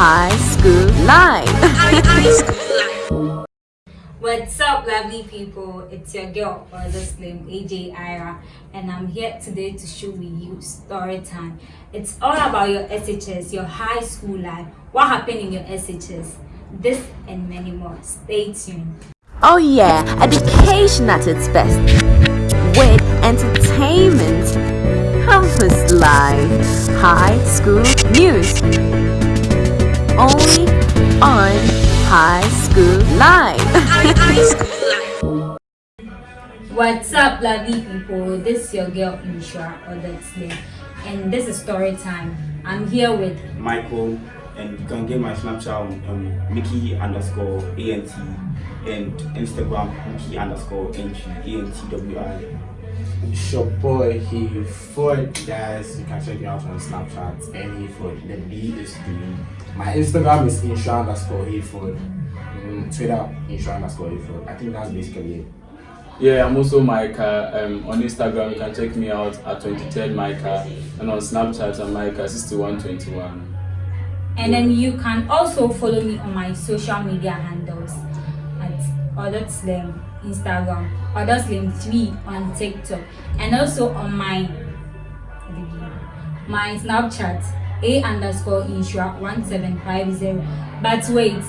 High School life. What's up, lovely people? It's your girl, Father Slim, AJ Ira, and I'm here today to show you story time. It's all about your SHS, your high school life, what happened in your SHS, this and many more. Stay tuned. Oh yeah, education at its best. With entertainment, campus life, high school news. Only on High School Live. What's up, lovely people? This is your girl, Insha, or that's name, and this is story time. I'm here with Michael, and you can get my Snapchat on um, Mickey underscore ANT and Instagram Mickey underscore ANTWI. It's your boy he Ford guys you can check me out on Snapchat and he Ford the B is doing my Instagram is insha underscore he Ford mm, Twitter insha underscore he Ford I think that's basically it Yeah, I'm also Micah. Um, on Instagram, you can check me out at 23rd Micah, and on Snapchat, I'm Micah6121. And then you can also follow me on my social media handles at Other Slim Instagram, Other Slim 3 on TikTok, and also on my my Snapchat a underscore insure 1750. But wait,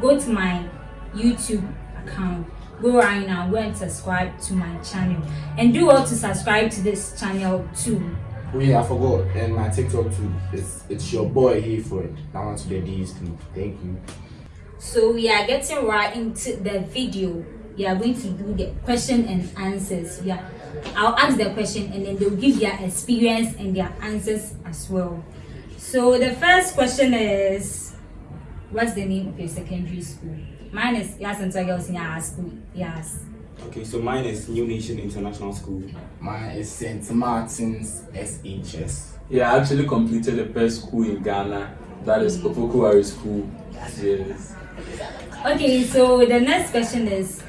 go to my YouTube account. Go right now, go and subscribe to my channel, and do all to subscribe to this channel too. Oh yeah I forgot and my TikTok too it's it's your boy he Ford that one to the D's too thank you So we are getting right into the video. We are going to do the question and answers. Yeah, I'll ask the question and then they'll give their experience and their answers as well. So the first question is, what's the name of your secondary school? Mine is Yasin Girls in our school. Yes. Okay, so mine is New Nation International School. mine is St. Martin's SHS Yeah, I actually completed the best school in Ghana. That is Opoku Ware School. Yes. Okay, so the next question is,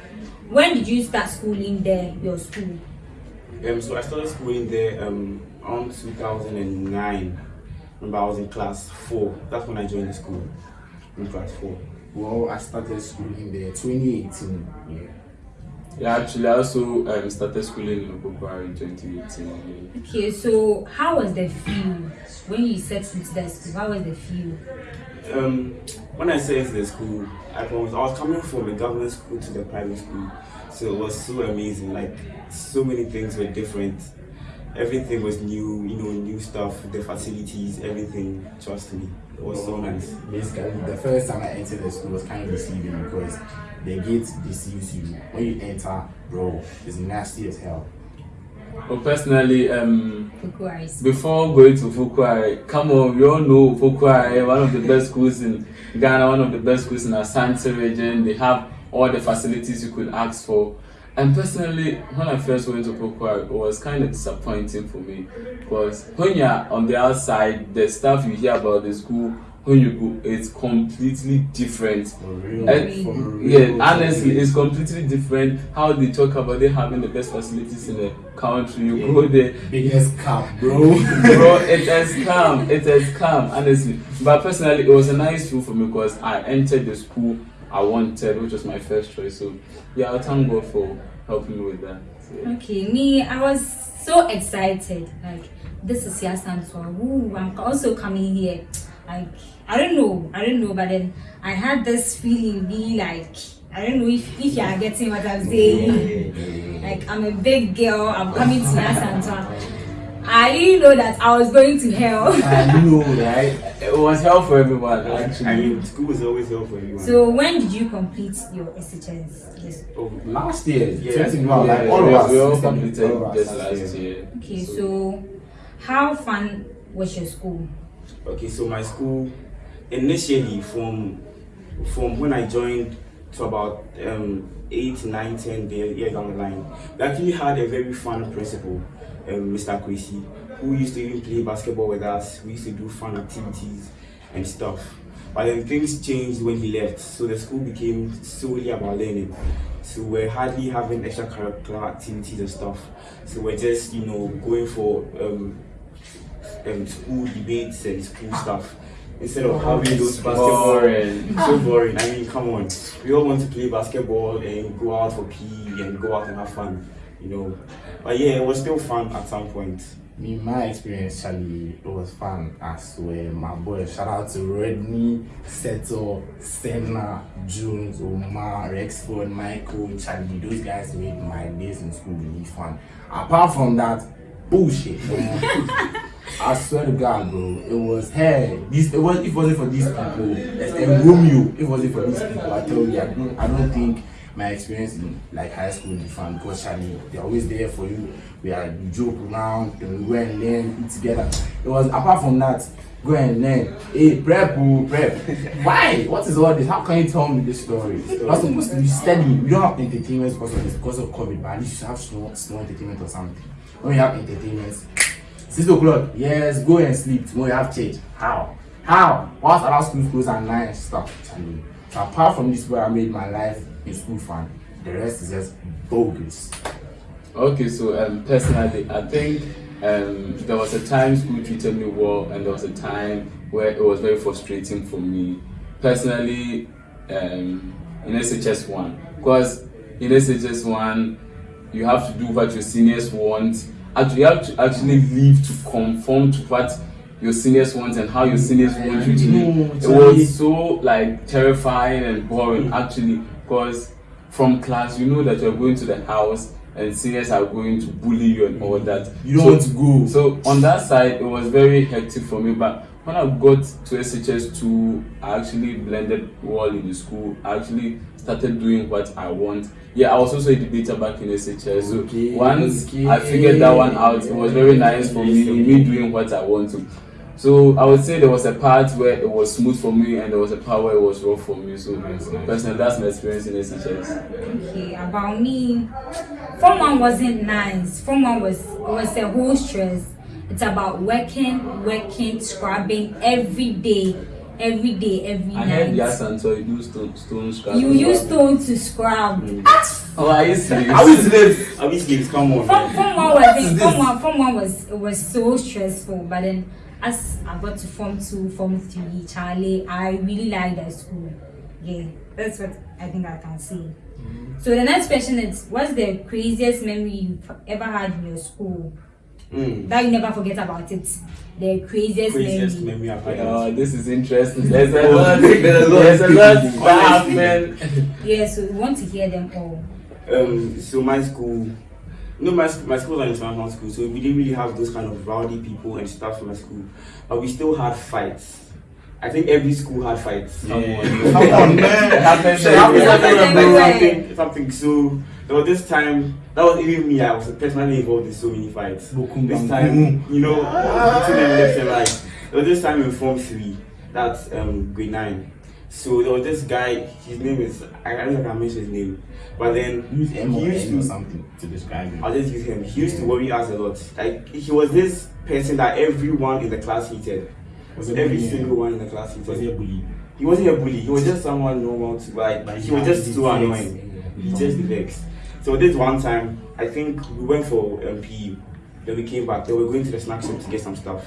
when did you start schooling there, your school? Um, so I started schooling there um, around 2009. Remember, I was in class four. That's when I joined the school. In class four. well I started school in the 2018 yeah Yeah, actually, I also um, started schooling in Opoku Ware in 2018. Okay, so how was the feel when you set into the school? How was the feel? Um, when I said to the school, I was, I was coming from a government school to the private school, so it was so amazing. Like so many things were different. Everything was new, you know, new stuff, the facilities, everything. Trust me, it was so nice. Basically, the first time I entered the school was kind of deceiving because the gate deceives you. When you enter, bro, it's nasty as hell. But personally, um, before going to Fukuwari, come on, we all know Fukuwari, one of the best schools in Ghana, one of the best schools in Asante region. They have all the facilities you could ask for. And personally, when I first went to Fukuwari, it was kind of disappointing for me because when you're on the outside, the stuff you hear about the school, when you go, it's completely different. For real. And- for real. yeah, honestly, it's completely different how they talk about they having the best facilities in the country. You go there, biggest cap, bro. bro, it has come, it has come, honestly. But personally, it was a nice feel for me because I entered the school I wanted, which was my first choice. So, yeah, I thank God for helping me with that. So, yeah. Okay, me, I was so excited. Like, this is Yasan so Ooh, I'm also coming here. Like, I don't know, I don't know, but then I had this feeling, be like, I don't know if, if you are getting what I'm saying. Like, I'm a big girl, I'm coming to Yasan I didn't know that I was going to hell. I know, right? It was hell for everyone, I actually. mean, school is always hell for everyone. so, when did you complete your SHS? Yes. oh, Last year, Yeah. 21, like Yeah, all we, of us. we all all of completed us just last last year. year. Okay, so how fun was your school? Okay, so my school initially from from when I joined to about um, 8, 9, 10 years down the line, we actually had a very fun principal, um, Mr. Kwesi, who used to even play basketball with us. We used to do fun activities and stuff. But then things changed when he left, so the school became solely about learning. So we're hardly having extracurricular activities and stuff. So we're just, you know, going for um, um, school debates and school stuff instead of having those basketball. Boring. so boring. I mean, come on. We all want to play basketball and go out for PE and go out and have fun, you know. But yeah, it was still fun at some point. Me, my experience, Charlie, it was fun as well. My boy, shout out to Rodney, Seto, Senna, Jones, Omar, Rexford, Michael, Charlie. Those guys made my days in school really fun. Apart from that, bullshit. I swear to God, bro, it was hey, this it was it wasn't for these people, and Romeo, it wasn't for these people, I tell you, I don't, I don't think my experience in like high school fun because Charlie, they're always there for you. We are joke around, we go and learn together. It was apart from that, go and learn. Hey, prep, oh, prep. Why? What is all this? How can you tell me this story? You're supposed to be steady. We don't have entertainment because of this, because of COVID, but at least you have small, small entertainment or something. When you have entertainment, six o'clock, yes, go and sleep. Tomorrow you have church. How? How? Whilst other schools close at nine and stuff. Charlie. So apart from this where I made my life in school fun, the rest is just bogus. Okay, so um, personally, I think um, there was a time school treated me well, and there was a time where it was very frustrating for me. Personally, um, in SHS one, because in SHS one, you have to do what your seniors want. Actually, you have to actually live to conform to what your seniors want and how your mm. seniors want you to live. It was so like terrifying and boring mm. actually, because from class you know that you're going to the house and seniors are going to bully you and all mm. that. You don't So- want to go. so on that side, it was very hectic for me. But when I got to SHS two, I actually blended well in the school. I actually started doing what I want. Yeah, I was also a debater back in SHS. So Okay, once okay. I figured that one out, it was very nice for me. Me doing what I want to. So I would say there was a part where it was smooth for me, and there was a part where it was rough for me. So personally, that's my experience in SHS. Okay, about me, form one wasn't nice. Form one was was a whole stress. It's about working, working, scrubbing every day, every day, every I heard yes, and so you do stone stone scrap. You use stone to scrub. Mm. Ah! Oh, are you serious? How is this? At least games, come on. Form, man. form one was form one, form one was it was so stressful. But then as I got to form two, form three, Charlie, I really liked that school. Yeah, that's what I think I can say. So the next question is, what's the craziest memory you've ever had in your school Mm. that you never forget about it? The craziest, Craziest memory. memory I've had. Oh, this is interesting. There's a lot. There's a lot that happened. Yeah, so we want to hear them all. Um, so my school, no, my sc- my school was an international school, so we didn't really have those kind of rowdy people and stuff in my school, but we still had fights. I think every school had fights. Come on, Come on, man. It happens Shit happens everywhere. everywhere, Like bro. something, something. So there was this time that was even me. I was personally involved in so many fights. This time, you know, between them left and right. There was this time in Form Three, that's um grade nine. So there was this guy. His name is I don't know if I can mention his name, but then Use M he used or to something to describe him. I'll just use him. He used to worry us a lot. Like he was this person that everyone in the class hated. Was Every bullying? single one in the class Was hated. he a bully? He wasn't a bully. He was just someone normal to like. But he he was just things. annoying. He just vexed. So this one time, I think we went for um, PE. Then we came back. Then we were going to the snack shop to get some stuff.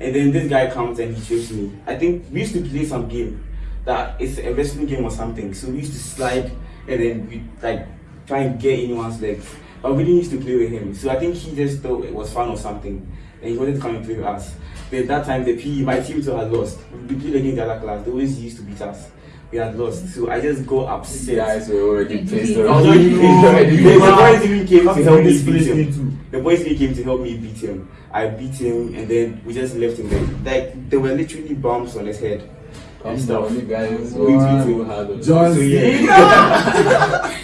And then this guy comes and he chased me. I think we used to play some game that it's a wrestling game or something. So we used to slide and then we like try and get anyone's legs. But we didn't used to play with him. So I think he just thought it was fun or something. And he wanted to come and play with us. Then that time the PE, my team too had lost. We played against the other class. They always used to beat us. We had lost. So I just go upset. Guys were already placed I I already. already already the boys even came to help me beat him. The boys really came to help me beat him. I beat him and then we just left him there. Like there were literally bumps on his head. Come and stuff. down, you guys. We Wow. beat him. John So, yeah. Cena.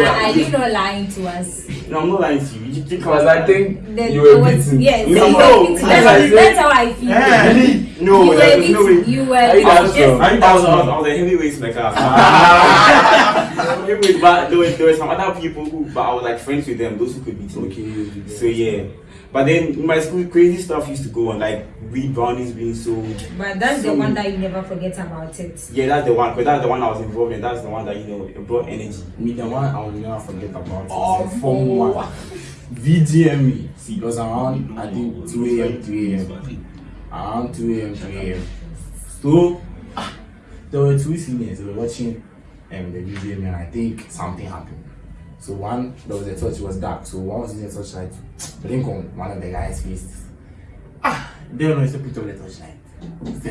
I, I you not lying to us. No, I'm not lying to you. You think Because I think The- you were was- beaten. Yes, No, no, were beaten. I- That's, how- that's how I feel. Eh, no, you were there was no way. You were Are you beaten. not? I I was, I was, I was a heavyweight in the class. Heavyweight, but there were, there were some other people who, but I was like friends with them, those who could beat me. Okay. So yeah. But then in my school, crazy stuff used to go on, like weed brownies being sold. But that's the one that you never forget about it. Yeah, that's the one. Because that's the one I was involved in. That's the one that you know it brought energy. Me, the one I will never forget about oh, is Form 1. VGME. It was around, I think, 2 a.m., 3 a.m. Around 2 a.m., 3 a.m. So ah, there were two seniors. They were watching um, the video, and I think something happened. So one, there was a torch. It was dark. So one was using a torchlight. Blink on one of the guys' faces. Ah, know it's a picture of the torchlight.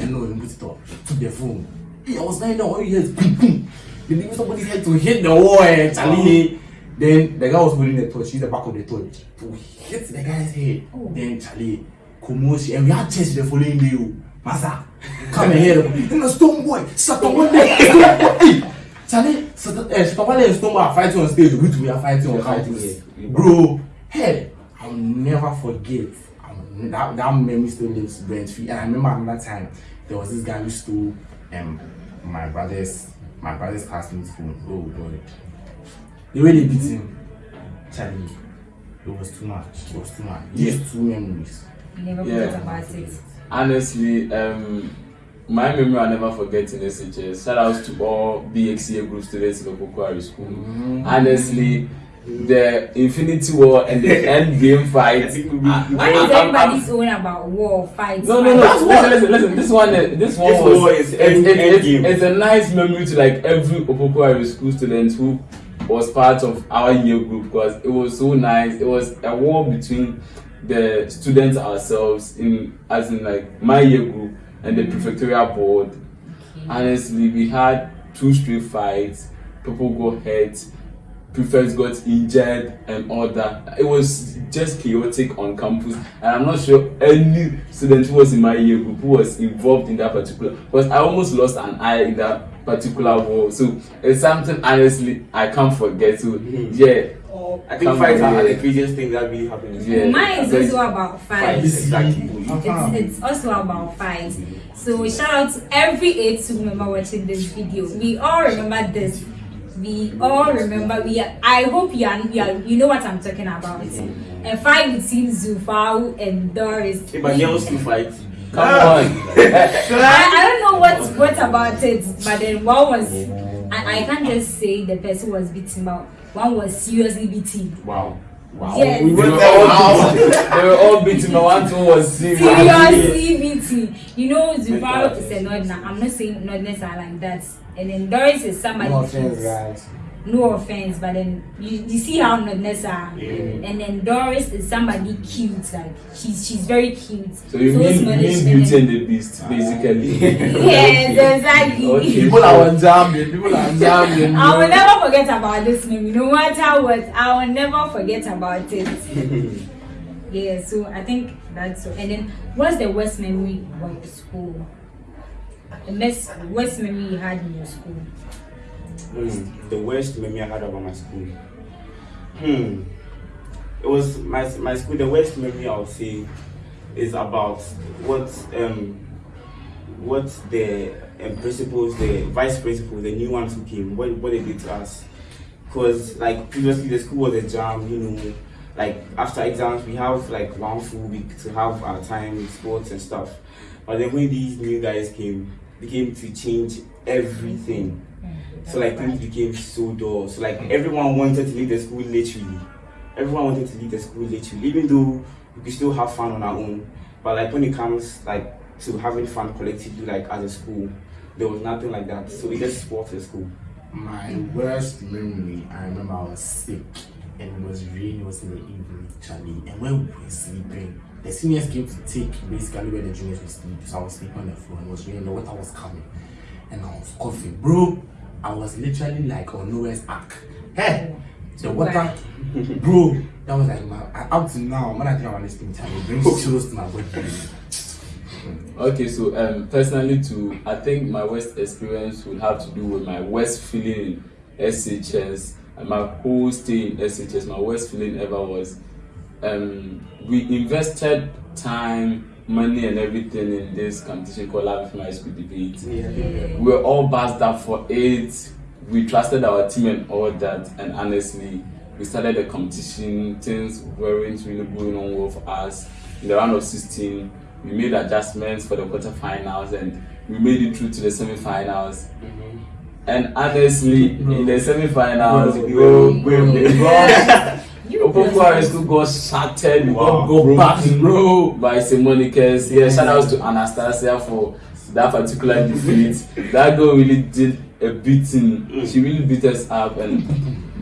Know and put it up. Took their phone. Hey, I was lying down. All you hear is boom, boom. They leave somebody's head to hit the wall. And Charlie. Then the guy was holding the torch. Use the back of the torch to hit the guy's head. Then Charlie, commotion. And we had church the following day. oh. Masa, come here. And the stone boy, Satan one day. Stone boy. Hey, Charlie, Satan eh, Satan one and stone boy are fighting on stage. We two we are fighting on campus. Bro, hey, I'll never forget. I'll, that, that memory still lives rent free. And I remember another time there was this guy who stole um my brother's my brother's classmate's phone. Oh god. The way they beat him, Charlie, it was too much. It was too much. These two memories. You never Yeah. forget about it. honestly, um, my memory I'll never forget in SHS. Shout outs to all BXCA group students in Opoku Ware School. Honestly, the Infinity War and the end game fight. Why is everybody's own about war, fights? no, no, no. Listen, listen, listen. This one, uh, this one This was. war is it's, end- it's, end it's a nice memory to like every Opoku Ware school student who was part of our year group because it was so nice. It was a war between the students ourselves in, as in like my year group and the prefectorial board. Honestly, we had two street fights. People got hurt. Prefects got injured and all that. It was just chaotic on campus, and I'm not sure any student who was in my year group who was involved in that particular. Because I almost lost an eye in that particular war, so it's something honestly I can't forget. So hmm. yeah, oh. I think Come fights on, are the craziest thing that really happened in Yeah. Mine is also about fights. Fights, exactly. It's, it's also about fights. So shout out to every A2 member watching this video. We all remember this. We all remember. We are, I hope you are, you are you know what I'm talking about. A fight between Zufau and Doris. Hey, but girls still fight. come ah. on. I, I don't know what what about it, but then one was I, I can't just say the person was beaten, but one was seriously beaten. Wow. Wow. Yes. They were all beating. They were all beating. My one two was serious. seriously beating. You know, Zufaro is a nodna. I'm not saying nodness are like that. And then Doris is somebody. No offense, guys. No offense, but then you, you see how nodness are. Yeah. And then Doris is somebody cute. Like she's she's very cute. So you So mean, you mean Beauty and the Beast, basically. Yes, exactly. Okay. People are jamming. People are jamming. I will never forget about this movie. No matter what, I will never forget about it. yeah, so I think that's so. And then, what's the worst memory about your school? The best worst memory you had in your school? Hmm, the worst memory I had about my school. Hmm. It was my my school. The worst memory I would say is about what um what the um, principals, the vice principals, the new ones who came, what what they did to us. Cause like previously the school was a jam, you know. Like after exams we have like one full week to have our time, sports and stuff. But then when these new guys came, they came to change everything. Mm. So like things became so dull. So like mm. everyone wanted to leave the school literally. Everyone wanted to leave the school literally, even though we could still have fun on our own. But like when it comes like to having fun collectively, like as a school, there was nothing like that. So we just spoiled the school. My worst memory, I remember I was sick and it was raining, it was in the evening, Charlie. And when we were sleeping, the seniors came to take basically where the juniors would sleep. So I was sleeping on the floor and it was raining, the water was coming. And I was coughing. Bro, I was literally like on Noah's Ark. Hey! The water, bro, that was like my, up to now, when I think about this thing, Charlie, it brings chills to my body. Okay, so um, personally, too, I think my worst experience would have to do with my worst feeling in SHS and my whole stay in SHS. My worst feeling ever was um, we invested time, money, and everything in this competition called Love My School Debate. We were all buzzed up for it. We trusted our team and all that, and honestly, we started the competition. Things weren't really going on well for us. In the round of 16, we made adjustments for the quarterfinals and we made it through to the semi-finals. And honestly, in the semi-finals, bro, bro, bro, Opoku High School got shattered, we got Wow, go bro. back, mm. bro, by St. Monica's. Yeah, shout outs to Anastasia for that particular defeat. That girl really did a beating. She really beat us up and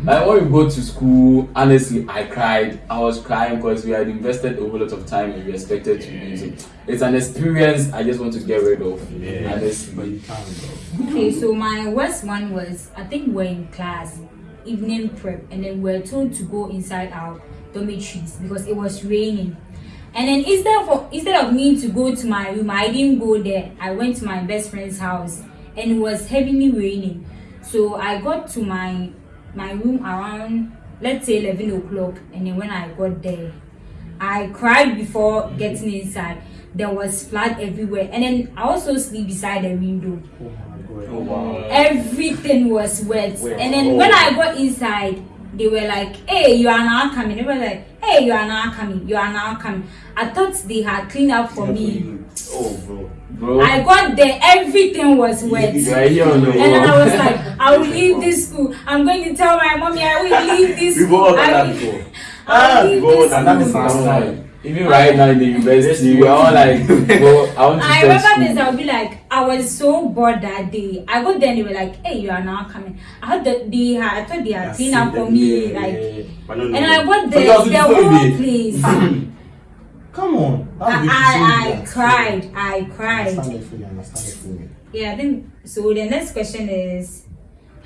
like when we go to school, honestly, I cried. I was crying because we had invested a whole lot of time and we expected to win. So it's an experience I just want to get rid of. Yeah. Honestly. But you can't though. Okay, so my worst one was I think we're in class, evening prep, and then we're told to go inside our dormitories because it was raining. And then instead of instead of me to go to my room, I didn't go there. I went to my best friend's house, and it was heavily raining. So I got to my my room around let's say eleven o'clock, and then when I got there, I cried before getting inside. There was flood everywhere, and then I also sleep beside the window oh Oh my god. Oh wow. everything was wet. Wet. And then Oh. when I got inside, they were like, "Hey, you are now coming." They were like, "Hey, you are now coming. You are now coming." I thought they had cleaned up for me. Oh bro. Bro, I got there, everything was wet. you are here on your And then I was like, I will leave this school. I'm going to tell my mommy I will leave this We've school. all done I that will- before. I will leave ah, we've this school. before. That's fine. Even right now in the university, we're all like, well, I want to I remember this, I'll be like, I was so bored that day. I got there and they were like, hey, you are now coming. I heard that they had, I thought they had That's cleaned up for me. yeah, like, yeah. But no, no. And I no. got But the, that was the whole place. Come on. That's I, I, I cried. I cried. it fully, understand. Yeah, I think so. The next question is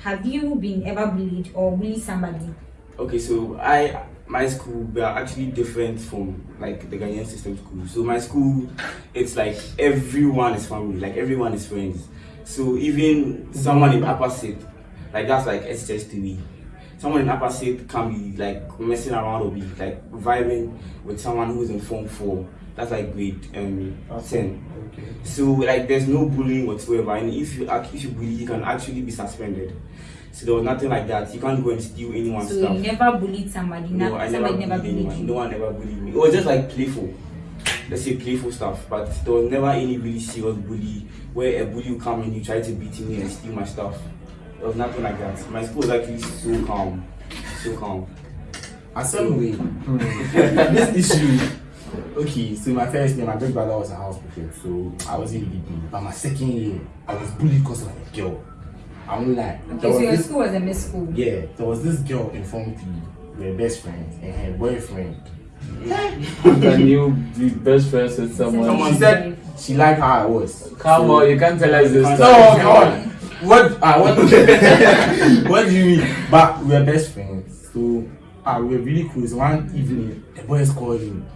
Have you been ever bullied or bullied somebody? Okay, so I my school we are actually different from like the Ghanaian system school. So my school, it's like everyone is family, like everyone is friends. So even someone in upper set, like that's like SHS3. Someone in upper set can be like messing around or be like vibing with someone who's in form four. That's like grade um ten. Okay. So like there's no bullying whatsoever, and if you act, if you bully, you can actually be suspended. So there was nothing like that. You can't go and steal anyone's So stuff. you never bullied somebody. No, not, I never somebody never bullied bullied anyone. you. No one ever bullied me. It was just like playful. Let's say playful stuff, but there was never any really serious bully where a bully would come and you try to beat me and steal my stuff. There was nothing like that. My school was actually so calm, so calm. Assembly. Hmm. this issue. Okay, so my first year, my big brother was a house prefect, so I wasn't really bullied. But my second year, I was bullied because of a girl. I won't lie. There Okay, was so your this- school was a miss school. Yeah, there was this girl in Form 3. We were best friends, and her boyfriend. Can you be best friends with someone? Someone She said she liked how I was. Come So- on, you can't tell us this. No, stuff. No, come on. What? Uh, what? what do you mean? But we were best friends, so uh, we were really close. One evening, the boys called him.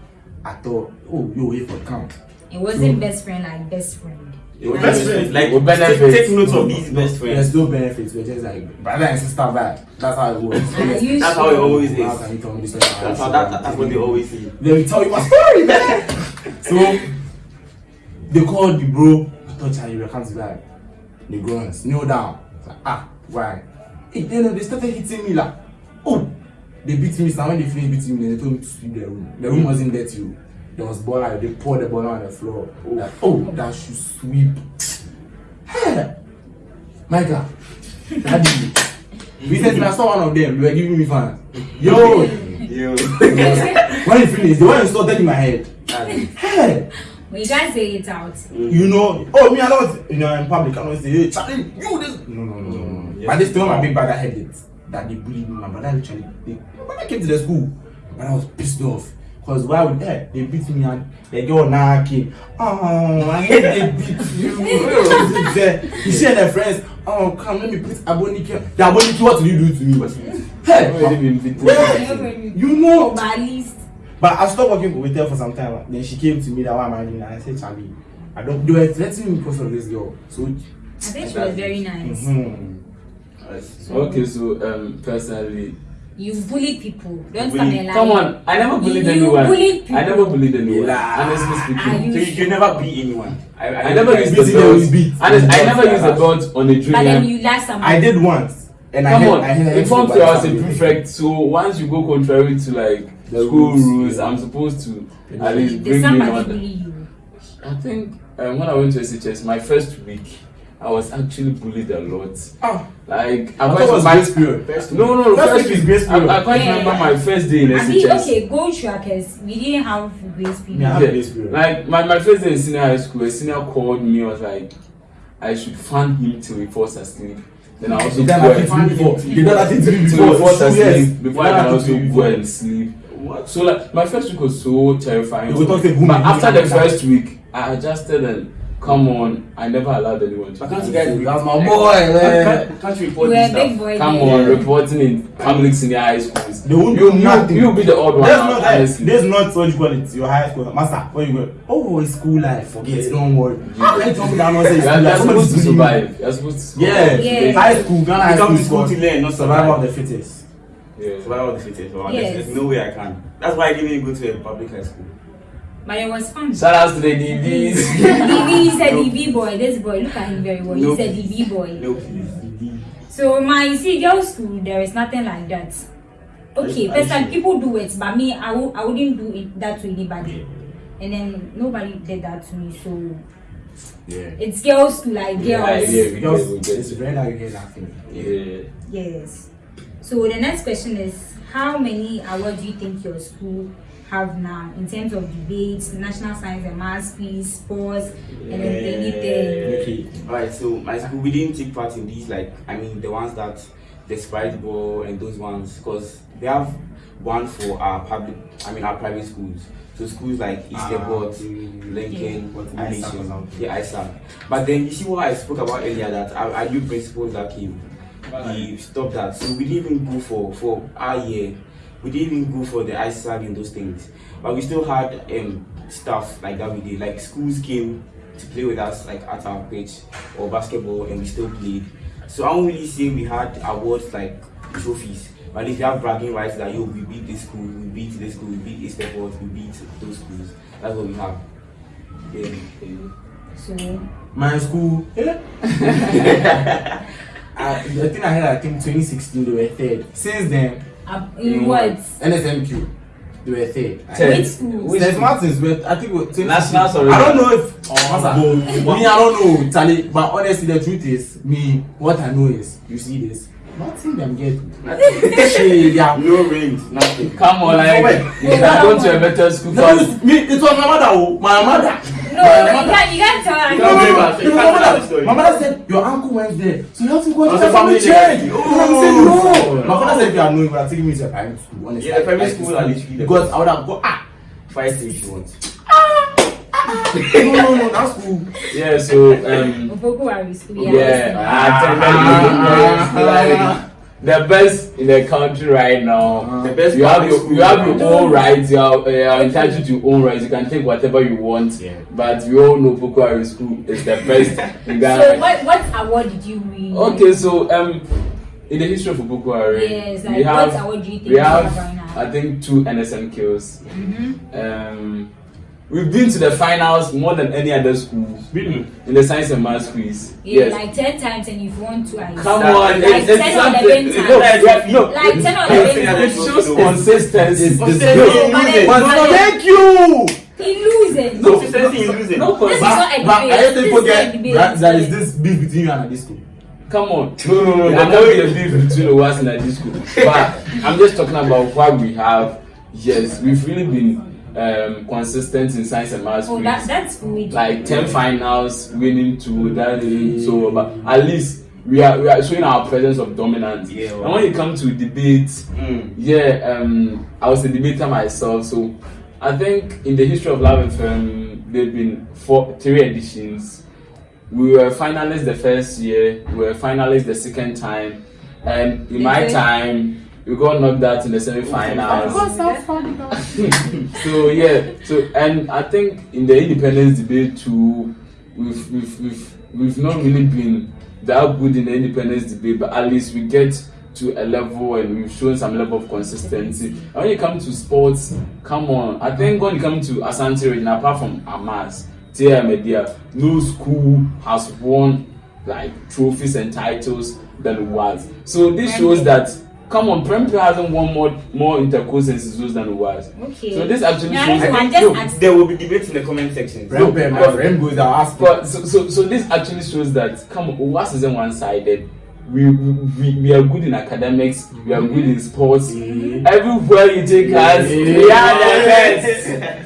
I thought, oh, you wait for camp. It wasn't So- best friend like best friend. It was Best best friends. Like With take, benefits. take note of these best friends. There's no benefits. We're just like brother and sister vibe. That's how it works. That's sure? how it always is. How can you tell me this? That's how that, that's what they always say. Let me tell you my story, man. so they called the bro. I thought Charlie will come to that. The guns kneel down. I was like, ah, why? Hey, then they started hitting me like, oh, they beat me. So when they finished beating me, they told me to sweep the room. The room wasn't dirty. Oh. There was ball out. They poured the ball on the floor. Like, oh, that should sweep. Hey, my God, daddy. Recently, I saw one of them. They were giving me fans. Yo, Yo. when you finish, the one you started in my head. Hey, When you guys say it out. you know, oh me, I don't, you know, in public, I don't say, hey, Charlie, you this. No, no, no, no, no. Yes. But this time, my big brother had it that they bullied me. My brother literally, they, my brother came to the school, but I was pissed off. Cause why would eh, they beat me and the girl now came. Oh, I hate they beat you. you see their friends. Oh, come let me put Aboniki. The Aboniki, what did you do to me? Hey, Already been beaten. Yeah. you know. But at least But I stopped working with her for some time. Then she came to me that why am I doing that? I said, Charlie, I don't. They were threatening me because of this girl. So, I think she was very nice. mhm. Okay, so um, personally, You bully people. Don't Bully- come and lie. come on, I never bullied You anyone. bullied people. I never bullied anyone. Yeah. Honestly Are speaking, you So you, you never beat anyone. I, I, I never I- used the you, belt. beat. Honest, I never beat. used the belt on a But then you last someone. I did once. And Come I on, had, I had in form by three, I was a prefect. So once you go contrary to like The school rules, rules, yeah. I'm supposed to at Yeah. least Did bring me somebody on. bully you? I think um, when I went to SHS, my first week, I was actually bullied a lot. Ah. Like I thought quite- it was my- grace period. First. No, no, no. First First week is week, grace period. I, I quite Yeah. remember my first day in I mean, SHS. okay, gold trackers. We didn't have grace period. Yeah. Yeah, grace period. like my, my first day in senior high school, a senior called me, was like, I should fan him till he falls asleep. Then I also You go and nothing before. You done nothing to me till he before. falls Two asleep years. before I can also go and sleep. What? So like my first week was so terrifying. You go talk to a woman, but after the first week, I adjusted and come on, I never allowed anyone to. But can't do you guys be That's my boy, man. Can't, can't you report You were this a big stuff? boy. Come then. on, reporting in public senior high schools. They won't you, do you, nothing. you be the odd one. That's out, not that. honestly. That's not what you call it. Your high school master. Where you go? Oh, it's school life. Forget. it. Don't worry. How can you tell me that nonsense? You're, School you're supposed to Somebody's bullying you. survive. You're supposed to Yeah. survive. Yeah. High school, Ghana high You come school to school to learn, not survival survive. of the fittest. Yeah. Survival of the fittest. Well, Yes. there's, there's no way I can. That's why I didn't even go to a public high school. But it was fun. Shout out to the DBs. DV, he's a DV boy. This boy, look at him very well. No. He's a DV boy. No, please. So my you see girls school, there is nothing like that. Okay, Are you first time people do it, but me, I w- I wouldn't do it that to anybody. And then nobody did that to me, so Yeah. it's girls school, like girls. Yeah, yeah, we Girls, get, we get it's very like you hear that thing. Yeah. Yes. So the next question is, how many awards do you think your school have now in terms of debates, national science and maths quiz, sports, and then anything? Okay. Alright, so my school we didn't take part in these like I mean the ones that the sprite ball and those ones because they have one for our public I mean our private schools. So schools like Easterbot, Ah, Lincoln, Yeah. Nation, ISAC or yeah, ISAC. But then you see what I spoke about earlier that our, our new principals that came, he stopped that. So we didn't even go for for our year. We didn't even go for the ISAC and those things. But we still had um stuff like that we did. Like schools came to play with us like at our pitch or basketball and we still played. So I don't really say we had awards like trophies. But if you have bragging rights that yo we beat this school, we beat this school, we beat Easterport, we beat those schools. That's what we have. Yeah. So My school. Yeah. I, the thing I had, I think 2016, they were third. Since then, uh, in what? NSMQ, they were third. Which schools? Which St. Martin's, but I think it was 2016. Nationals already. I don't know if. Oh, me, I don't know, Charlie. But honestly, the truth is, me, what I know is, you see this. Nothing them get. Shit, yeah. No rings, nothing. Come on, like Wait. you can go to a better school No, me, it was my mother, oh, my mother. No, you can't, you can't tell. You I can't know. blame us. No, You my can't tell mother, the story. my mother said your uncle went there, so you have to go to the family church. church. Oh, I said Oh. no. My father said if you are knowing, you are taking me to a private school. Honestly, Yeah, Like, school are literally the because I would have go ah. Fire station once. no, no, no, that's cool. Yeah, so um Opoku Ware School, yeah, yeah. I attended the best in the country right now. The best You have your, you have your own rights. You are, uh, you are entitled to your own rights. You can take whatever you want. Yeah. But we all know Pokuari School is the best in Ghana. So what what award did you win? Okay, so um, in the history of Pokuari, Yes, we have what award do you think we you have have right now? I think two NSMQs. Mm-hmm. Um, we've been to the finals more than any other school Really? in the science and math quiz. Yeah, yes. like ten times, and you've won twice. Come on, like it's, it's 10 or something. 11 No, times. yeah, no, Like 10 or it, 11 it shows consistency. It's It's consistency. good. But then- But but then- thank you. He loses. No, consistency is losing. No, This is but, not a But debate. I just This think is not a forget debate. that there is this beef between you and this school. come on. No, no, no. There can't be a beef between us and this school. But I'm just talking about what we have. Yes, we've really been um, consistent in science and maths Oh, quiz. that, that's good. like 10 finals winning two that is so but at least we are we are showing our presence of dominance Yeah, and when it comes to debate Mm. yeah um i was a debater myself so i think in the history of love fm there have been four three editions we were finalists the first year we were finalists the second time and in my Okay. time we got knocked out in the semi-finals. So yeah so and i think in the independence debate too we've we've we've, we've not really been that good in the independence debate but at least we get to a level and we've shown some level of consistency. And when you come to sports come on. I think when you come to asante region apart from amas tia media no school has won like trophies and titles than was so this shows that come on, Prempeh hasn't won more more intercourse and SISUs than Uwas. Okay. So this actually Yeah, shows I that- just no, There will be debates in the comment section. Remember, my but- friend goes out ask But so, so so this actually shows that come on, Uwas isn't one sided. We, we we are good in academics. We are good in sports. Mm-hmm. Everywhere you take us, we are the best.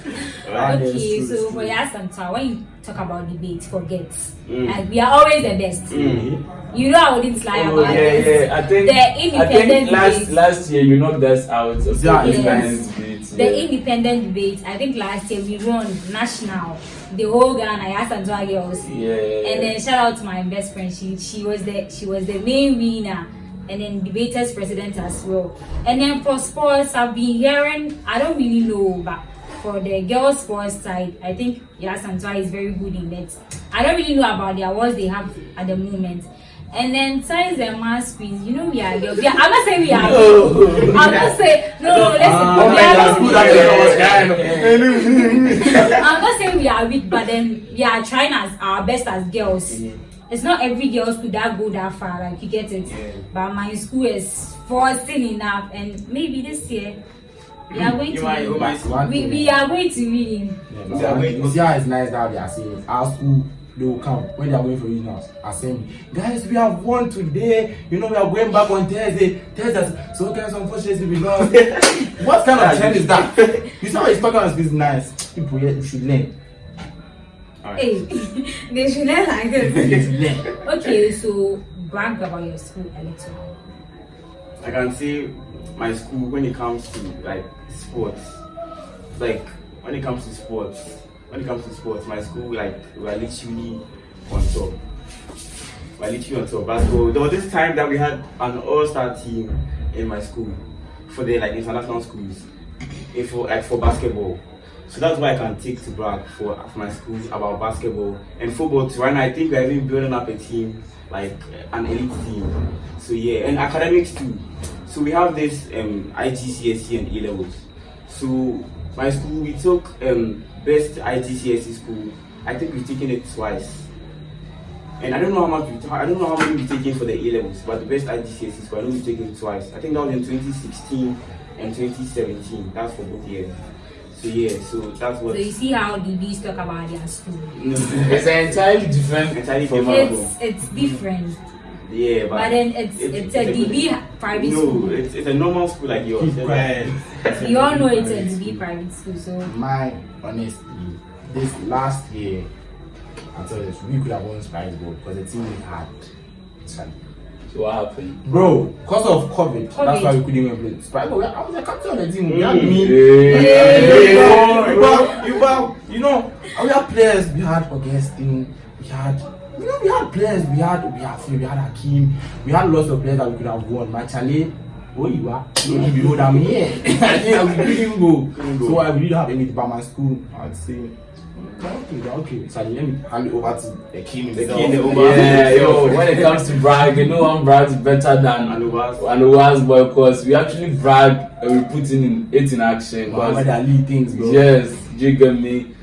Right, that's Okay, true, so that's for true. Yasanta, when you talk about debate, forget. Mm. Like we are always the best. Mm. You know I wouldn't lie Oh about yeah, this. yeah. I think The independent I think last debate. last year you knocked us out of Yeah, the yes. independent debate. The independent debate, I think last year we won national, the whole Ghana, Yasanta girls. Yeah. And then shout out to my best friend. She she was the she was the main winner. And then debaters president as well. And then for sports, I've been hearing I don't really know, but for the girls sports side, I think Antwa is very good in it. I don't really know about the awards they have at the moment. And then science and math quiz, you know we are girls. Are, I'm not saying we are. I'm not saying no no listen. Ah, we are that's not- good that you know, I'm not saying we are weak, but then we are trying as our best as girls. It's not every girl could that go that far, like you get it. But my school is forcing enough, and maybe this year we are going to might, you win. might. We, we are going to win. Yeah, but one thing, you see how it's nice that they are saying our school they will come when they are going for regionals assembly guys we have won today you know we are going back on thursday thursday so guys unfortunately we lost what kind of trend is that you see how he's talking about this nice people here should learn Hey, they should learn like this. okay, so brag about your school a little. I can say my school when it comes to like sports, like when it comes to sports, when it comes to sports, my school like we are literally on top. We are literally on top. Basketball. There was this time that we had an all-star team in my school for the like international schools, eh, for like for basketball. So that's why I can take to brag for, for my schools about basketball and football too. Right now, I think we're even building up a team, like an elite team. So yeah, and academics too. So we have this um, IGCSE and A levels. So my school, we took um, best IGCSE school. I think we've taken it twice. And I don't know how much we I don't know how many we've taken for the A levels, but the best IGCSE school, I know we've taken it twice. I think that was in 2016 and 2017. That's for both years. So yeah, so that's what. So you see how the bees talk about their school. No, It's entirely different Entirely different. It's it's different, yeah, but, but then it's it's a DB private No, school. it's, it's a normal school like yours. Keep quiet. You all know it's a DB private school, so my honestly this last year I tell you this we could have won Sprite Ball because the team we had So what happened? Bro, because of COVID, that's why we couldn't even play. Sprite, but I was the captain of the team. We had Mm. me. Yeah. You know, you know, you know, we had players. We had Augustine. We had, you know, we had players. We had, we had, we had Hakim. We had lots of players that we could have won. My Charlie, oh, you are. You know that I'm here. yeah, we couldn't go. So uh, I really don't have about my school. I'd say. Okay, okay. Charlie, let me hand it over to the king The king. Yeah, yo, when it comes to brag, you know brags better than Anubas. Anuwas boy because we actually brag and we put in it in action. Muhammad Ali things, bro. Yes, you get me.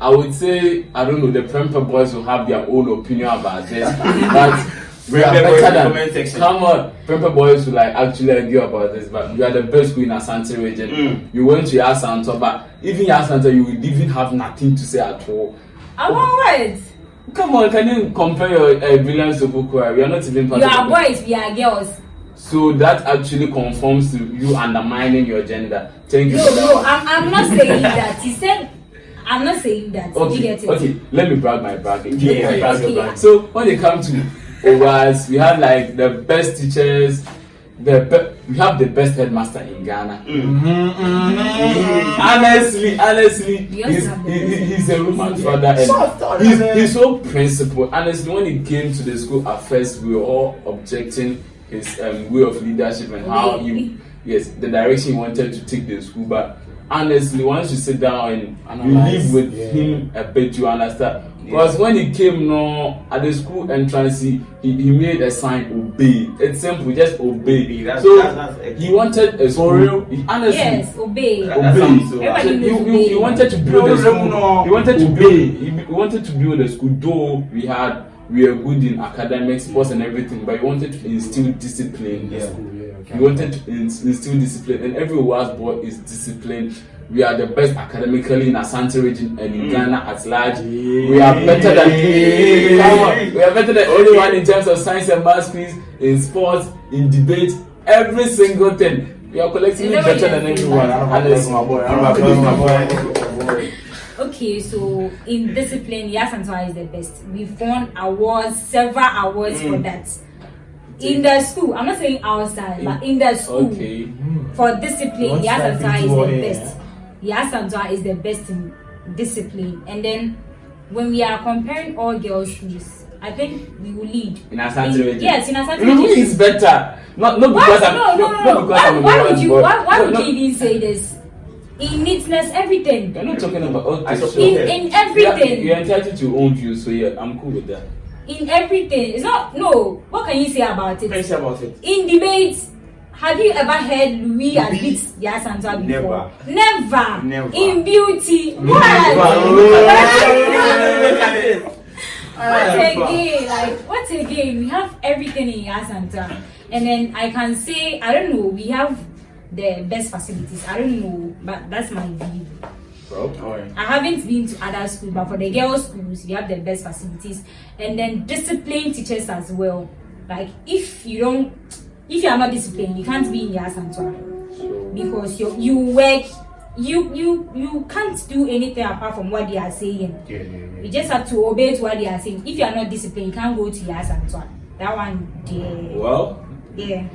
I would say I don't know. The Prempeh boys will have their own opinion about this, but we are boys better than. Come on, Prempeh boys will like actually argue about this, but you are the best school in Asante region. Mm. You went to Yasanto, but even Yasanto, you would even have nothing to say at all. I want words. Come on, can you compare your uh, brilliance to Bukura? We are not even part You are boys, we are girls. So that actually conforms to you undermining your gender. Thank you. No, no. I'm, I'm not saying that. He said, I'm not saying that. you Okay, get it? okay. Let me brag my bragging. Yeah, Okay, brag your okay. brag. So when they come to OWAS, we have like the best teachers. The be- we have the best headmaster in Ghana. Honestly, honestly, We also he's, have the he, he- he's a Roman teachers. father and he's, he's so principled. Honestly, when he came to the school at first, we were all objecting his um, way of leadership and how he, yes, the direction he wanted to take the school. But honestly, once you sit down and you live with yeah. him a bit, you understand. Because when he came no at the school entrance, he, he, he made a sign obey. It's simple, just obey. Obey, that's- so that's- that's he wanted a school. real? He, honestly, Yes, obey. That- that so Everybody so bad. knows you, you, you obey. wanted to build No, a school. no, You wanted to obey. build. You you wanted to build a school. Though we had we were good in academics, sports, and everything, but he wanted to instill discipline. in Yeah. School, yeah. Okay. We wanted to instill discipline, and every Owas boy is disciplined. We are the best academically in Asante region and in mm. Ghana at large. We are better than come on, we are better than anyone in terms of science and math quiz, in sports, in debate, every single thing. We are collectively Is better than you're saying? everyone. Round of And applause it's- for my boy. Round of applause for my boy. Okay, so in discipline, Yas Antoine is the best. We've won awards, several awards for mm. that. In the school, I'm not saying outside, but in the school, Okay. for discipline, What's Yas that Antoine is the all best. Yaa Asantewaa is the best in discipline. And then when we are comparing all girls' schools, I think we will lead. In Asante In- Yes, in Asante No, region. is better. Not not Why? because I'm No, no, no, not because Why, I'm why would you? Why, why no, would no. you even say this? In neatness, everything. You're not talking about okay. I so- In Okay. in Yeah, everything. you're entitled to your own views, so yeah, I'm cool with that. In everything. It's not. No. What can you say about What can you it? say about it? In debates. Have you ever heard Louis beat Yaa Asantewaa before? Never. Never. In beauty. Never. What? What again? Like what again? We have everything in Yaa Asantewaa, and then I can say I don't know. We have the best facilities. I don't know, but that's my view. Bro. Oh, I haven't been to other schools, but for the girls' schools, we have the best facilities, and then disciplined teachers as well. Like if you don't, if you are not disciplined, you can't be in Yaa Asantewaa So, because you you work. You you you can't do anything apart from what they are saying. Yeah, yeah, yeah. You just have to obey to what they are saying. If you are not disciplined, you can't go to Yas and Twan. That one, yeah. well, yeah.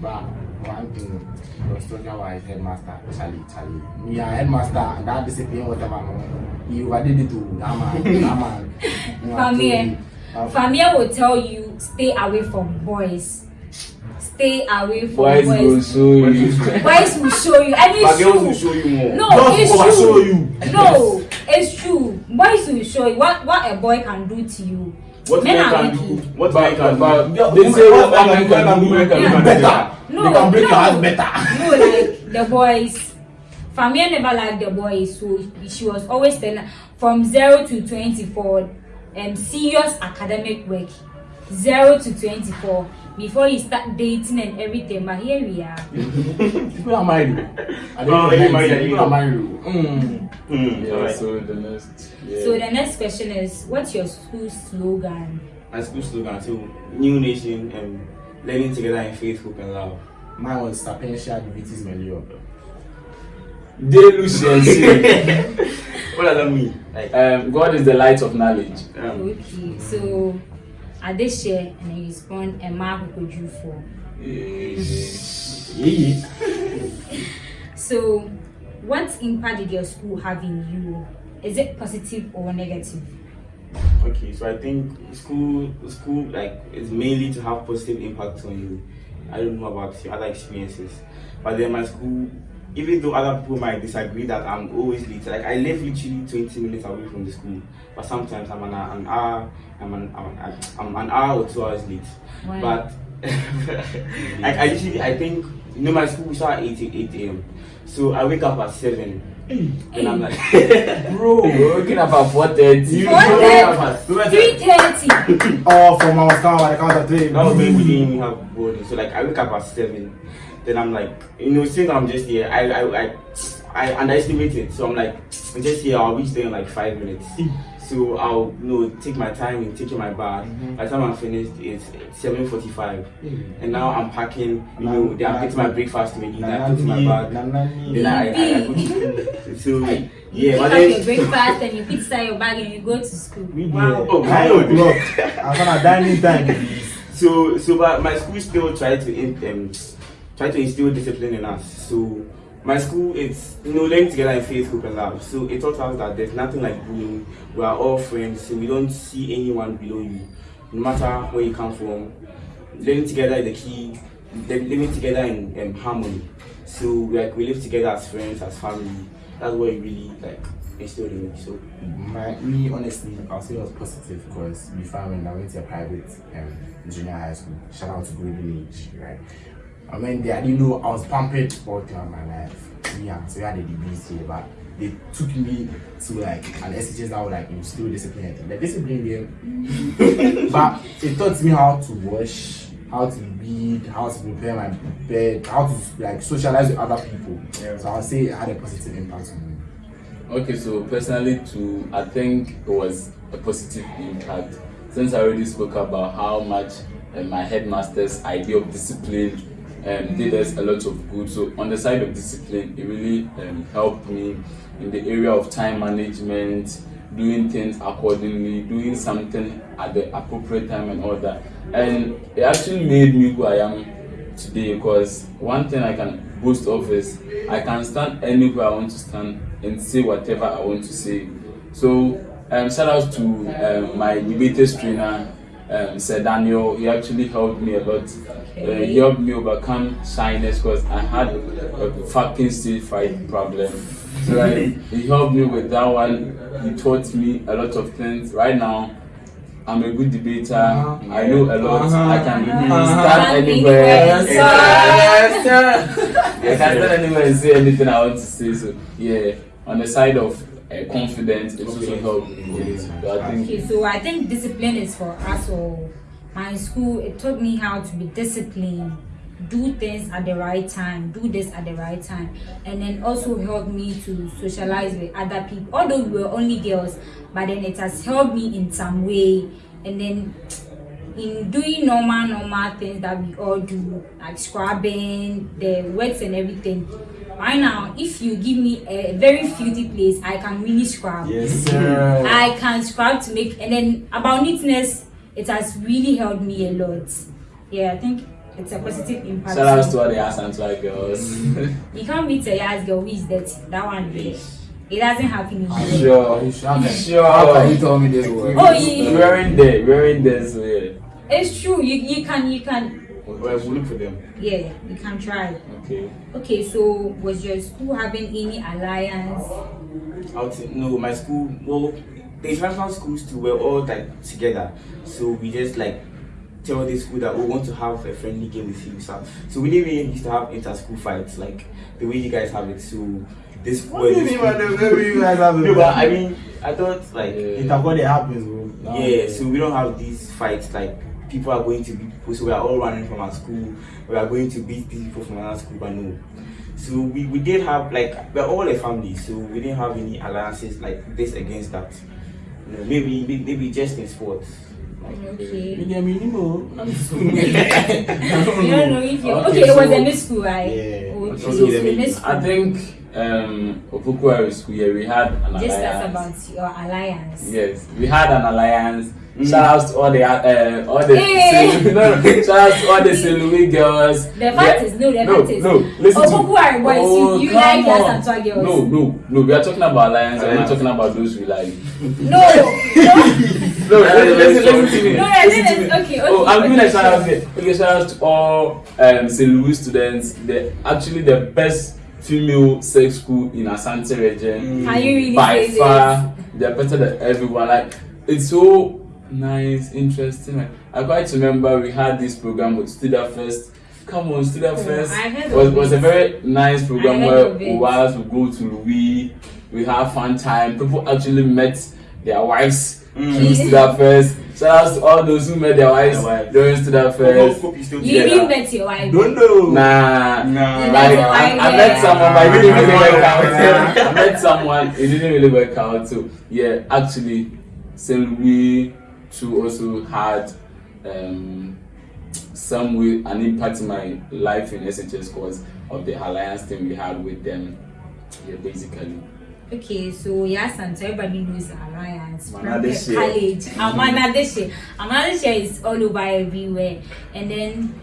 But one thing, I was talking about his headmaster, Charlie, Charlie. Me, a headmaster, that discipline, whatever, no. He overdid it too. That man, that man. Famia, you. Uh, Famia will tell you stay away from boys. Stay away from boys boys. will show you. Boys will show you. And it's girls will true. show you more. No, Girls it's true. show you. No, it's true. Boys will show you what, what a boy can do to you. What Men men are can do? What men can do? they say what man can do, women can do better. No, They can break no, your heart better. No, like the boys. Famia never liked the boys, so she was always telling from zero to twenty-four, um, serious academic work, zero to twenty-four. Before you start dating and everything, but here we are. People are married. I Oh, don't you know. married, People are married. Mm. Hmm, Yeah, alright. so the next. Yeah. So the next question is, what's your school slogan? My school slogan too. New nation and learning together in faith, hope and love. Mine was Sapientia Divitis Melio. Deluciency. What does that mean? Like, um, God is the light of knowledge. um, Okay, so year, and you respond, and Mark you for. So, what impact did your school have in you? Is it positive or negative? okay, so I think school, school like is mainly to have positive impact on you. I don't know about your other experiences, but then my school, even though other people might disagree that I'm always late, like I live literally 20 minutes away from the school, but sometimes I'm an, an hour, I'm an, I'm, an- I'm an hour or two hours late. Why? But like I usually, I think you know my school start at 8 8 a.m. So I wake up at seven, and I'm like, Bro, we're waking up at 4.30. Four thirty, three thirty. Oh, from our star, I count of three. That was when we didn't have boarding. So like I wake up at seven. Then I'm like, you know, since I'm just here, I I I, I underestimate it. So I'm like, I'm just here. I'll reach there in like five minutes. So I'll you know take my time in taking my bath. By the time I'm finished, it's seven forty-five. And now I'm packing. You know, then I'm getting my breakfast ready. Then I put in my bag. Then I, I, I go to So yeah, You but have your breakfast and you put inside your bag and you go to school. Wow. Oh, Nine God. o'clock. I'm gonna dining time. So, so but my school still try to in- um, try to instill discipline in us. So my school it's you know learning together in faith, group and love. So it taught us that there's nothing like bullying. We are all friends. So we don't see anyone below you, no matter where you come from. Learning together is the key. Living together in um, harmony. So like we live together as friends, as family. That's what it really like instilled in me. So My, me, honestly, I'll say it was positive because before when I went to a private um, junior high school. Shout out to Great Village, right? I mean, there, I didn't know I was pampered all throughout my life. Yeah, so we had the degrees here, but they took me to like an SHS that would like instill discipline. The discipline there, but it taught me how to wash, how to read, how to prepare my bed, how to like socialize with other people. Yeah. So I'll say it had a positive impact on me. Okay, so personally, too, I think it was a positive impact since I already spoke about how much uh, my headmaster's idea of discipline um, did us a lot of good. So on the side of discipline, it really um, helped me in the area of time management, doing things accordingly, doing something at the appropriate time and all that. And it actually made me who I am today because one thing I can boast of is I can stand anywhere I want to stand and say whatever I want to say. So um, shout out to um, my debaters trainer, um, Sir Daniel. He actually helped me a lot. Uh, he helped me overcome shyness because I had a fucking stage fright problem. So like, he helped me with that one. He taught me a lot of things. Right now, I'm a good debater. Uh-huh. I know a lot. Uh-huh. I can Uh-huh. stand Anywhere. anywhere. Yes, I can stand anywhere and say anything I want to say. So yeah, on the side of uh, confidence, it also helped me. So I think Okay, so I think discipline is for us all. My school, it taught me how to be disciplined, do things at the right time, do this at the right time, and then also helped me to socialize with other people. Although we were only girls, but then it has helped me in some way. And then in doing normal, normal things that we all do, like scrubbing, the works and everything. Right now, if you give me a very filthy place, I can really scrub. Yes. Sir. I can scrub to make and then about neatness it has really helped me a lot. Yeah, I think it's a positive impact. shout out to all the ass and swag girls. you can't meet a ass girl who is dirty. That one there. It doesn't happen in here. sure, You should have sure. How can you tell me this word? Oh yeah, We're in there, we're in there, yeah. it's true. You you can you can Well, we'll look for them. yeah you can try. Okay. Okay, so was your school having any alliance? Out no, my school. Well, the international schools too. We're all like together, so we just like tell the school that we want to have a friendly game with you. So, so we didn't really used to have inter-school fights like the way you guys have it. So this What do you mean by the way you guys have No, but I mean, I thought like It's what it happens, bro. yeah. So we don't have these fights like people are going to beat people. So we are all running from our school. We are going to beat people from another school, but no. So we, we did have like we're all a family, so we didn't have any alliances like this against that. You know, maybe maybe maybe just in sports. Like, Okay. You get me, Nemo? You don't know if you Okay, okay, it was so- a miss school, right? Yeah. Okay, Okay, so then maybe- I think um Opoku Ware school here we had an Just alliance. that's about your alliance. Yes, we had an alliance. Mm. Shout out to all the uh, all the Hey! Selu- no, no, shout out to all the Selumi girls. The fact is, no, the no, fact is, no. Listen oh, to Pokuari boys, Oh, you, you come like on. and girls. No, no, no. We are talking about alliance. We're not talking about those we like. no, no, No, listen, listen, listen to me. no, I Listen to me. Okay, okay. Oh, I'm doing okay, a shout out here. Okay, shout out to all um, St. Louis students. The actually the best female sex school in Asante region. Can you really By far, they're better than everyone. Like it's so nice, interesting. Like, I quite remember we had this program with Student First. Come on, Student Oh, First I heard was of was a very nice program where heard of it. go to Louis, we have fun time. People actually met their wives Mm. through Student First. Shout out to all those who met their wives Their wives. during Student Hope, First. hope you still You together. didn't met your wife. Don't know. Nah, Nah. You like I, I met someone, but it didn't really work out. I met someone, it didn't really work out. So yeah, actually, Saint Louis too also had um, some way an impact in my life in SHS because of the alliance thing we had with them. Yeah, basically. Okay, so yes, and so everybody knows Alliance. Manadeshe. College. Amanadeshe. Amanadeshe is all over everywhere. And then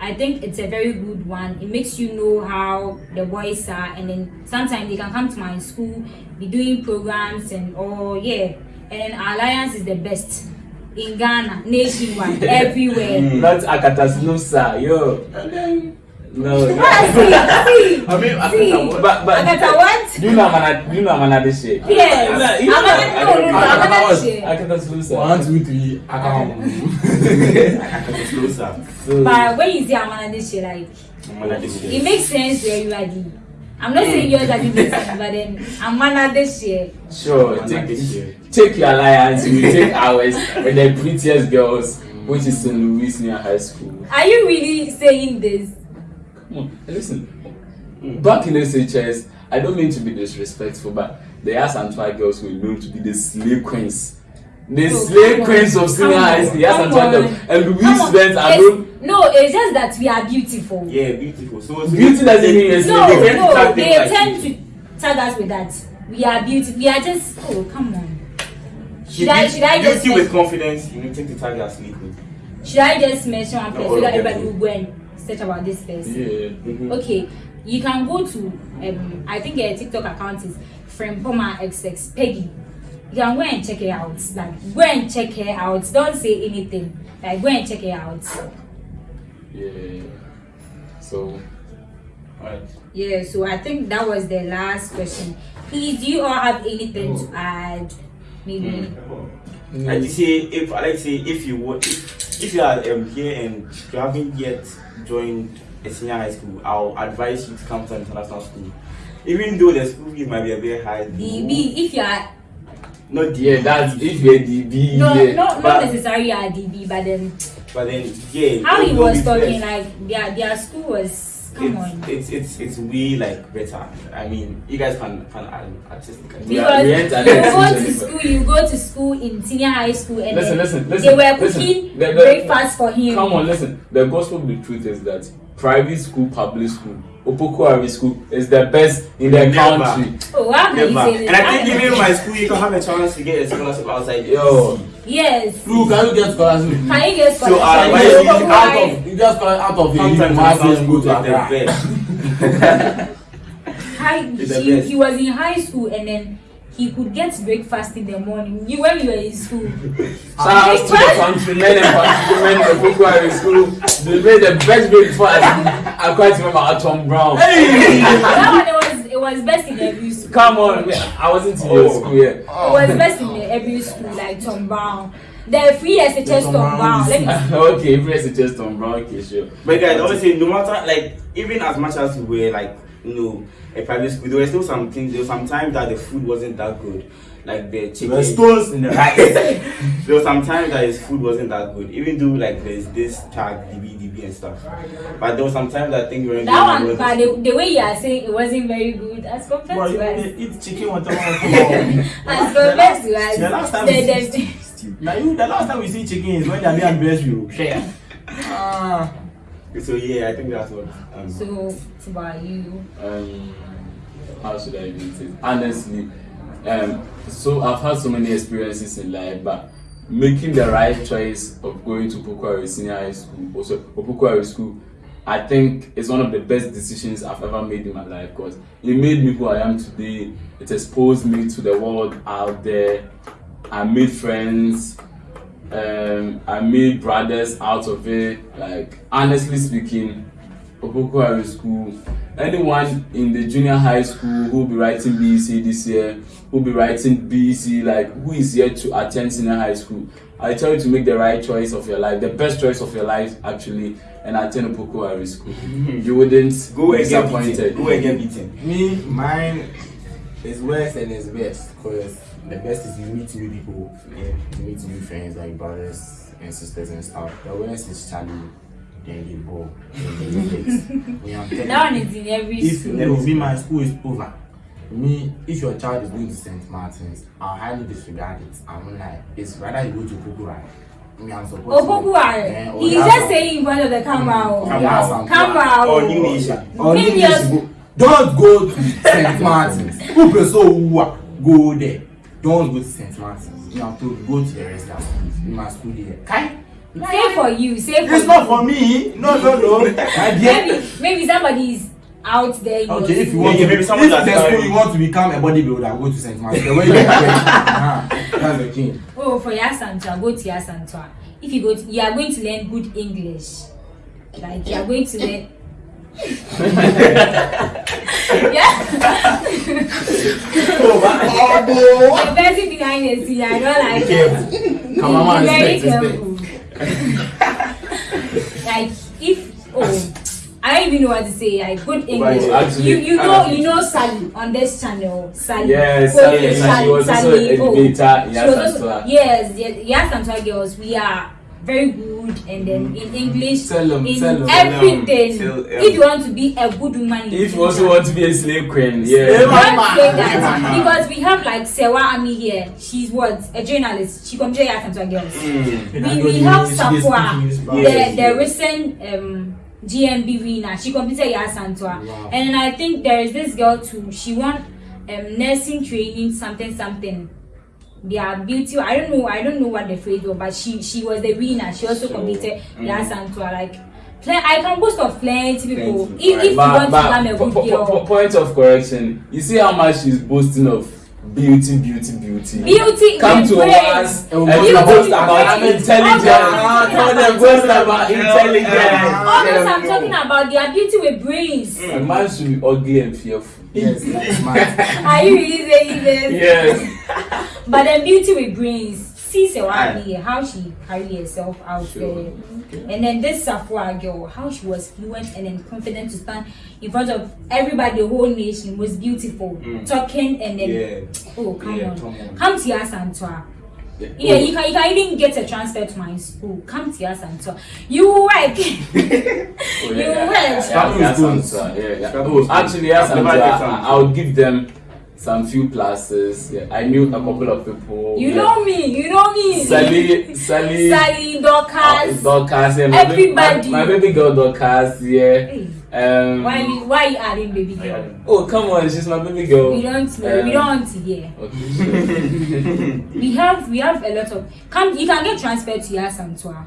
I think it's a very good one. It makes you know how the boys are, and then sometimes they can come to my school, be doing programs and all, yeah. And Alliance is the best in Ghana, nationwide, everywhere. Not Akatasnusa, yo. No, no. Ah, see, see, I mean, I see. think but but Akata what? do you know Amana? Do you know Amanadeshe? Yes. You know- Amana- no, no, no, Amanadeshe. Akatasnusa. One, two, three, I come. It's closer. So, But when you say Amanadeshe, like, Manadeshe. it makes sense to everybody. I'm not saying yours doesn't make sense, but then Amanadeshe. Sure, Manadeshe. take, take your alliance, we take ours with the prettiest girls which is St. Louis Senior High School. Are you really saying this? Come on, listen. Mm. Back in SHS, I don't mean to be disrespectful, but the Asantewaa girls were known to be the slave queens. The slave come queens of senior come high on, school, the come Asantewaa on. girls. And Louis Come on, students are it's- No, it's just that we are beautiful. Yeah, beautiful. So, so Beauty doesn't mean they- it's- No, they tend to no, tag they tend to tag us with that. We are beautiful. We are just. Oh, come on. Should Beauty- I? Should I just? beauty with confidence? You need to take the tag you are sleeping. Should I just mention one place all so that everybody do. will go and search about this person? Yeah. Mhm. Okay, you can go to um I think a TikTok account is Frempoma XX Peggy. You can go and check her out. Like go and check her out. Don't say anything. Like go and check her out. Yeah. So, Alright. Yeah, so I think that was the last question. Please, do you all have anything to add? Maybe. Like you say, if I like to say, if you want, if, if you are um, here and you haven't yet joined a senior high school, I'll advise you to come to an international school. Even though the school fees might be a bit high, DB, if you are not the yeah, that's if you're DB. no, yeah. not but- not necessarily a DB, but then But then, yeah, how he was be talking, fresh. like their their school was come on. it's, it's it's it's way like better. I mean, you guys can can add artistically. We are- we you go to to school, you go to school in senior high school, and Listen, listen, listen, they were listen. cooking The- the- breakfast for him. Come on, listen. The gospel of the truth is that private school, public school, Opoku Ware school is the best in the Never. country. Oh, how Never. And I think even in my school, you can have a chance to get a scholarship outside. Yo. yes. Lu, can you get scholarship? Can you get scholarship? So, scholarship? uh, You why get out of you get scholarship out of Sometimes here. international and go to is the Accra. High, It's best. he was in high school and then he could get breakfast in the morning. You when you were in school. Shout out to the countrymen and countrywomen of in school. They made the best breakfast. I quite remember at Tom Brown. that one it was it was best in every school. Come on. I wasn't in your Oh. school yet. It was best in every school, like Tom Brown. The free SHS Tom Tom Brown Brown. Let me okay, if it's just Tom Brown, okay, sure. But guys, honestly, no matter like even as much as we were like you know a private school, there were still some things. There was some times that the food wasn't that good, like the There chicken. were stones in the rice. there was some times that his food wasn't that good, even though like there's this tag DB DB and stuff. But there was some times that I think we were that one, but the, the way you are saying it wasn't very good as compared Boy, to us. you eat chicken whatever. As compared to us. The last time the, we the, Now you, the last time we see chicken is when they are being bless you. Share. Ah. So yeah, I think that's what. Um, so, it's about you. um, how should I say? it? Honestly, um, so I've had so many experiences in life, but making the right choice of going to Opoku Ware Senior High School, also Opoku Ware School, I think is one of the best decisions I've ever made in my life because it made me who I am today. It exposed me to the world out there. I made friends. Um, I made brothers out of it. Like honestly speaking, Opoku Ware School. Anyone in the junior high school who will be writing BEC this year, who will be writing BEC, like who is here to attend senior high school, I tell you to make the right choice of your life, the best choice of your life actually, and attend Opoku Ware School. You wouldn't go be disappointed. beaten. Go and get beaten. Me, mine is worse and it's best because the best is you meet new people, yeah, you meet new friends like brothers and sisters and stuff. The worst is Charlie, then you go, then you fix. Me, I'm telling That one is in every if school. no, me, my school is over. Me, if your child is going to St. Martin's, I'll highly disregard it. I'm like, it's rather you go to Pukura. Me, I'm supposed Oh, Opoku Ware. Oh, He's just saying in front of the camera. Mm. oh. Camera. Camera. Oh. Or oh. New Nation. Or Maybe Maybe Don't go to St. Martin's. People so who go there. Don't go to St. Martin's. You have to go to the rest of the schools. You must school there. Kai? Say for you. Say for It's you. not for me. No, no, no. Maybe maybe somebody is out there. in Okay, if you want Yeah, to, maybe someone if that's the school you want to become a bodybuilder, go to St. Martin's. The way you get, uh, that's the king. Oh, for Yaa Asantewaa, go to Yaa Asantewaa. If you go, to, you are going to learn good English. Like you are going to learn. yeah. Oh, The person behind the scene, I don't like it. Come on, Be very respect, respect. careful. like if oh, I don't even know what to say. Like good English. Right, you you know you know Sally on this channel. Sally. Yes, Coach oh, Sally, and she was also Sally, an oh. educator in She was also- Yaa Asantewaa. Yes, yes, Yaa Asantewaa girls. We are very good and then in English, Tell 'em, in tell 'em. everything. Tell 'em. If you want to be a good woman, in If you also want to be a slave queen, yeah. don't Mama. that because we have like Sewa Ami here. She's what a journalist. She comes here and to girls. We, we have Safwa, the, Yes, the recent um, GMB winner. She competed at Santua. Wow. And I think there is this girl too. She won um, nursing training, something, something. Their beauty, I don't know, I don't know what the phrase was, but she she was the winner. She also competed at mm. Santua. Like, I can boast of plenty people. Plenty, If, if you But, want to but become a po- good po- po- girl, point of correction. You see how much she's boasting of beauty, beauty, beauty. beauty Come to brains. us and Beauty you boast with about brains. intelligence. All Tell those them boast about intelligence. All those I'm talking about, they are beauty with brains. Mm. A man should be ugly and fearful. Yes, that's smart. Are you really saying this? Yes. But then beauty with brains. See Aye. Sewani, how she carried herself out there. And then this Safwa girl, how she was fluent and then confident to stand in front of everybody, the whole nation was beautiful. Mm. Talking and then Yeah. oh come Yeah, on. come on. Come to us and tour. Yeah, you can you can even get a transfer to my school. Come to us and tour. You work. Oh, You yeah, went. yeah, Scrabble yeah, is good. Asante, yeah, yeah. Scrabble is good. actually, yes, I've never Asante, did I, I would give them some few classes. Yeah, I knew a couple of people. You yeah. know me, you know me. Sally, Sally, Sally, uh, Dorcas. Dorcas, yeah, my baby- Everybody. my, my baby girl Dorcas, yeah. Hey, Um, why you why you adding baby girl? oh, come on, she's my baby girl. We don't know. we Um, don't want to hear. Okay. We have we have a lot of come. You can get transferred to Yaa Asantewaa.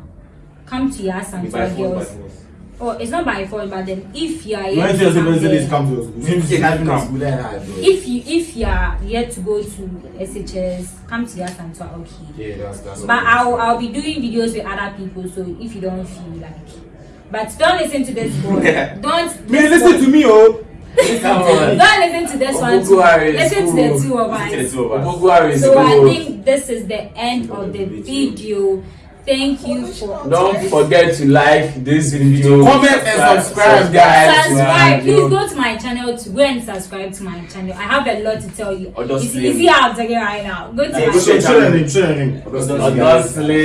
Come to By Yaa Asantewaa force, by girls. force. Oh, it's not by fault, but then if you are When yet you to say come president come to us, seems Yeah, like having a come. school there, right, bro. if you if you are yet to go to SHS, come to Yaa Asantewaa. Okay. Yeah, that's that's. But I'll I'll be doing videos with other people. So if you don't feel like, but don't listen to this boy. don't Me, listen to me, oh. Don't listen to this one. Too. Obuguari is Listen to the two of Listen to the us. two of us. So I think this is the end of the video. Thank you for Don't forget to like this video. Comment and subscribe, guys. subscribe. Please go to my channel to go and subscribe to my channel. I have a lot to tell you. Or just You see, play. you see how I'm talking right now. Go to Hey, my go Show to- channel. show them, show them. Honestly.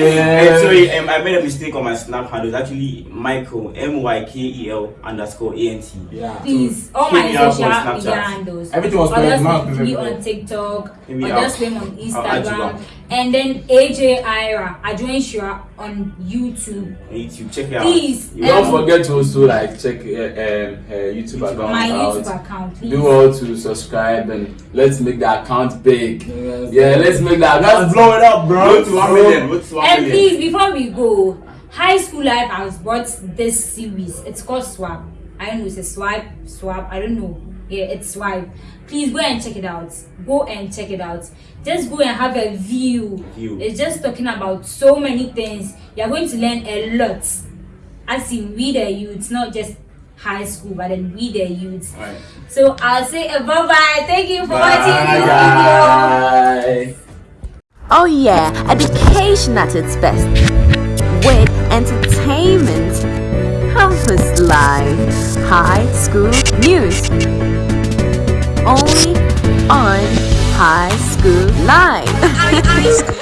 Sorry, um, I made a mistake on my snap handle. It's actually Michael M Y K E L underscore A N T. Yeah. Please, all my me social media handles. Everything was Or correct, me on TikTok, Hit me just him on I'll add you Instagram, back. And then AJ Ira, Adjoin Shura on YouTube. YouTube, check it out. Please, You Don't um, forget to also like check uh, um, her YouTube account my out. YouTube account. Please. Do all to subscribe and let's make the account big. Yes. Yeah, let's make that. Let's account. blow it up, bro. Go to one million. Go to one And million. please, before we go, High School Life has brought this series. It's called Swap. I don't know, it's a swipe, swap. I don't know. Yeah, it's swipe. Please go and check it out. Go and check it out. Just go and have a view. View. It's just talking about so many things. You're going to learn a lot. As in, we the youths, not just high school, but then we the youths. Alright. So I'll say bye bye. Thank you for Bye, watching this video. Oh yeah, education at its best. With entertainment, campus life, high school news. Only on high school life.